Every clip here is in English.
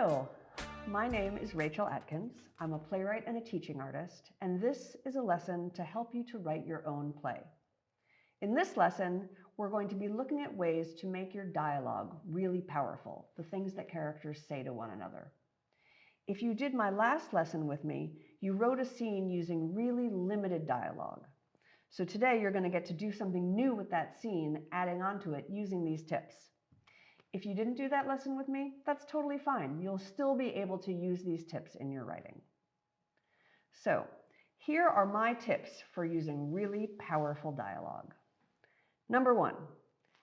Hello, my name is Rachel Atkins. I'm a playwright and a teaching artist, and this is a lesson to help you to write your own play. In this lesson, we're going to be looking at ways to make your dialogue really powerful, the things that characters say to one another. If you did my last lesson with me, you wrote a scene using really limited dialogue. So today you're going to get to do something new with that scene, adding onto it using these tips. If you didn't do that lesson with me, that's totally fine. You'll still be able to use these tips in your writing. So here are my tips for using really powerful dialogue. Number one,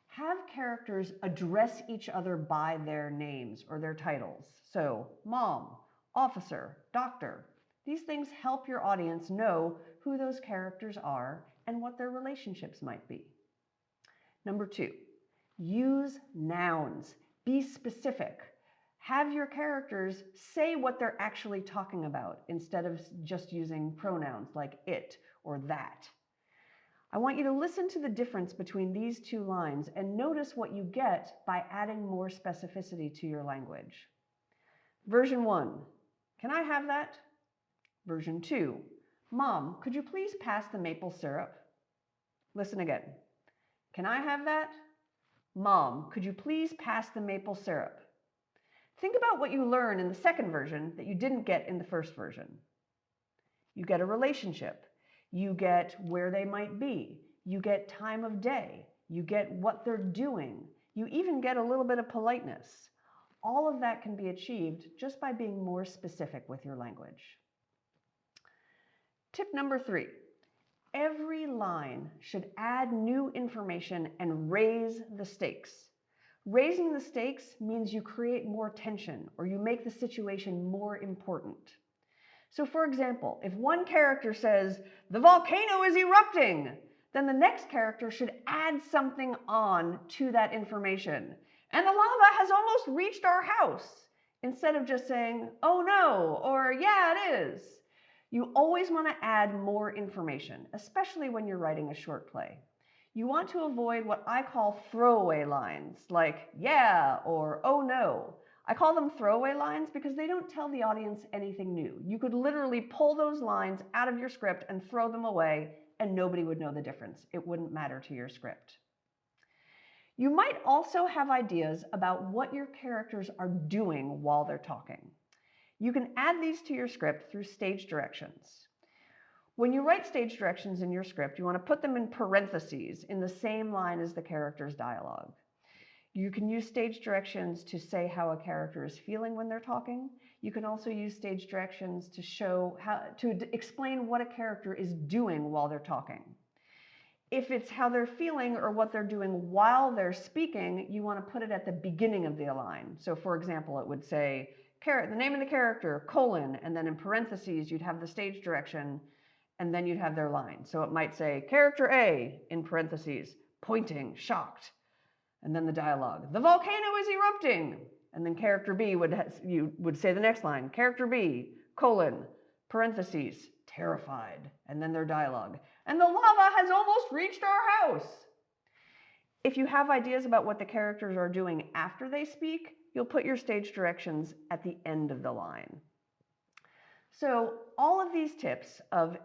have characters address each other by their names or their titles. So mom, officer, doctor. These things help your audience know who those characters are and what their relationships might be. Number two, use nouns. Be specific. Have your characters say what they're actually talking about instead of just using pronouns like it or that. I want you to listen to the difference between these two lines and notice what you get by adding more specificity to your language. Version 1. Can I have that? Version 2. Mom, could you please pass the maple syrup? Listen again. Can I have that? Mom, could you please pass the maple syrup? Think about what you learn in the second version that you didn't get in the first version. You get a relationship. You get where they might be. You get time of day. You get what they're doing. You even get a little bit of politeness. All of that can be achieved just by being more specific with your language. Tip number three, every line should add new information and raise the stakes. Raising the stakes means you create more tension or you make the situation more important. So for example, if one character says, the volcano is erupting, then the next character should add something on to that information. And the lava has almost reached our house, instead of just saying, oh no, or yeah, it is. You always want to add more information, especially when you're writing a short play. You want to avoid what I call throwaway lines, like yeah or oh no. I call them throwaway lines because they don't tell the audience anything new. You could literally pull those lines out of your script and throw them away and nobody would know the difference. It wouldn't matter to your script. You might also have ideas about what your characters are doing while they're talking. You can add these to your script through stage directions. When you write stage directions in your script, you want to put them in parentheses in the same line as the character's dialogue. You can use stage directions to say how a character is feeling when they're talking. You can also use stage directions to show how to explain what a character is doing while they're talking. If it's how they're feeling or what they're doing while they're speaking, you want to put it at the beginning of the line. So for example, it would say, the name of the character, colon, and then in parentheses, you'd have the stage direction, and then you'd have their line. So it might say, character A, in parentheses, pointing, shocked, and then the dialogue, the volcano is erupting, and then character B would, you would say the next line, character B, colon, parentheses, terrified, and then their dialogue, and the lava has almost reached our house. If you have ideas about what the characters are doing after they speak, you'll put your stage directions at the end of the line. So all of these tips of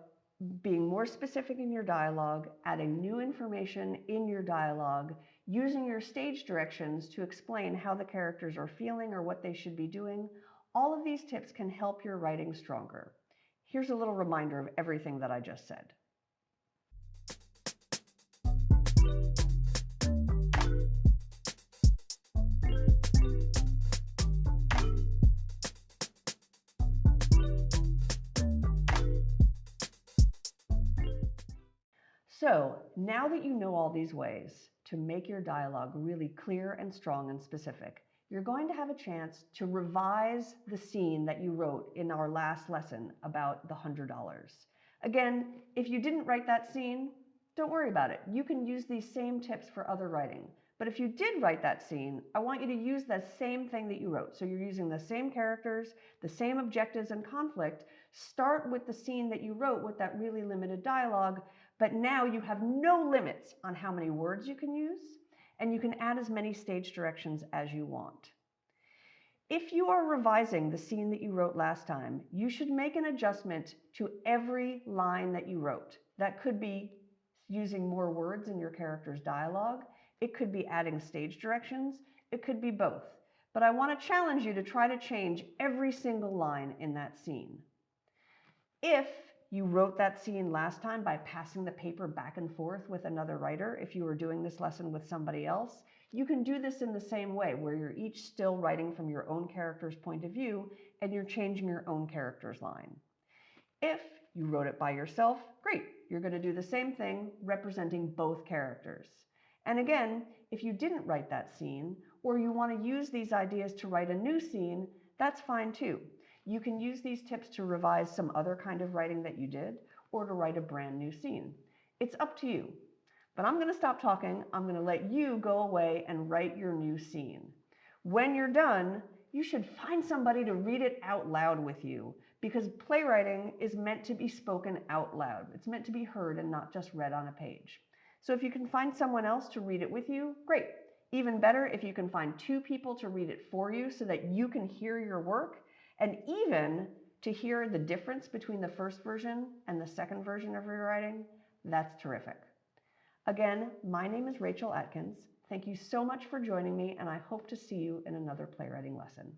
being more specific in your dialogue, adding new information in your dialogue, using your stage directions to explain how the characters are feeling or what they should be doing, all of these tips can help your writing stronger. Here's a little reminder of everything that I just said. So now that you know all these ways to make your dialogue really clear and strong and specific, you're going to have a chance to revise the scene that you wrote in our last lesson about the $100. Again, if you didn't write that scene, don't worry about it. You can use these same tips for other writing. But if you did write that scene, I want you to use the same thing that you wrote. So you're using the same characters, the same objectives and conflict. Start with the scene that you wrote with that really limited dialogue, but now you have no limits on how many words you can use, and you can add as many stage directions as you want. If you are revising the scene that you wrote last time, you should make an adjustment to every line that you wrote. That could be using more words in your character's dialogue. It could be adding stage directions. It could be both. But I want to challenge you to try to change every single line in that scene. If you wrote that scene last time by passing the paper back and forth with another writer, if you were doing this lesson with somebody else, you can do this in the same way, where you're each still writing from your own character's point of view and you're changing your own character's line. If you wrote it by yourself, great. You're going to do the same thing representing both characters. And again, if you didn't write that scene, or you want to use these ideas to write a new scene, that's fine too. You can use these tips to revise some other kind of writing that you did, or to write a brand new scene. It's up to you. But I'm going to stop talking. I'm going to let you go away and write your new scene. When you're done, you should find somebody to read it out loud with you because playwriting is meant to be spoken out loud. It's meant to be heard and not just read on a page. So if you can find someone else to read it with you, great. Even better if you can find two people to read it for you so that you can hear your work and even to hear the difference between the first version and the second version of your writing, that's terrific. Again, my name is Rachel Atkins. Thank you so much for joining me, and I hope to see you in another playwriting lesson.